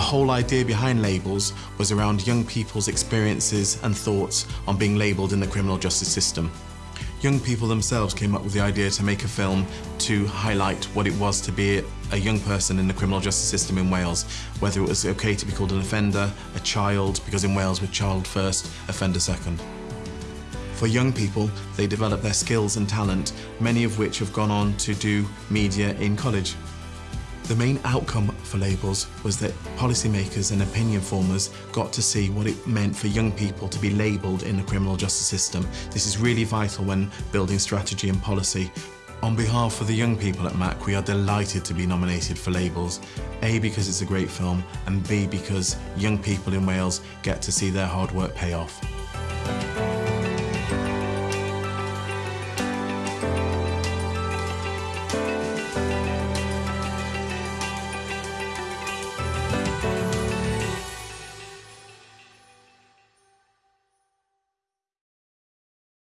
whole idea behind labels was around young people's experiences and thoughts on being labelled in the criminal justice system. Young people themselves came up with the idea to make a film to highlight what it was to be a young person in the criminal justice system in Wales, whether it was okay to be called an offender, a child, because in Wales we're child first, offender second. For young people, they develop their skills and talent, many of which have gone on to do media in college. The main outcome for labels was that policymakers and opinion formers got to see what it meant for young people to be labelled in the criminal justice system. This is really vital when building strategy and policy. On behalf of the young people at MAC, we are delighted to be nominated for labels. A, because it's a great film, and B, because young people in Wales get to see their hard work pay off.